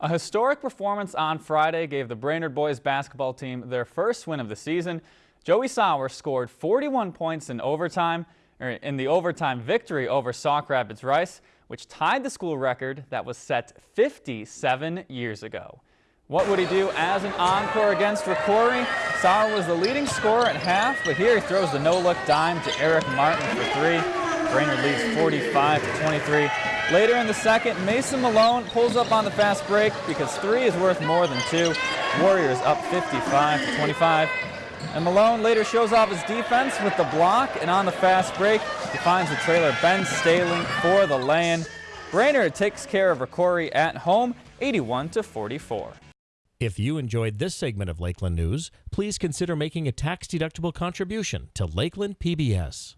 A historic performance on Friday gave the Brainerd boys basketball team their first win of the season. Joey Sauer scored 41 points in overtime, or in the overtime victory over Sauk Rapids Rice, which tied the school record that was set 57 years ago. What would he do as an encore against Rocori? Sauer was the leading scorer at half, but here he throws the no-look dime to Eric Martin for three. Brainerd leads 45 to 23. Later in the second, Mason Malone pulls up on the fast break because three is worth more than two. Warriors up 55 to 25. And Malone later shows off his defense with the block, and on the fast break, he finds the trailer Ben Staling for the lay-in. Brainerd takes care of Rocori at home, 81 to 44. If you enjoyed this segment of Lakeland News, please consider making a tax-deductible contribution to Lakeland PBS.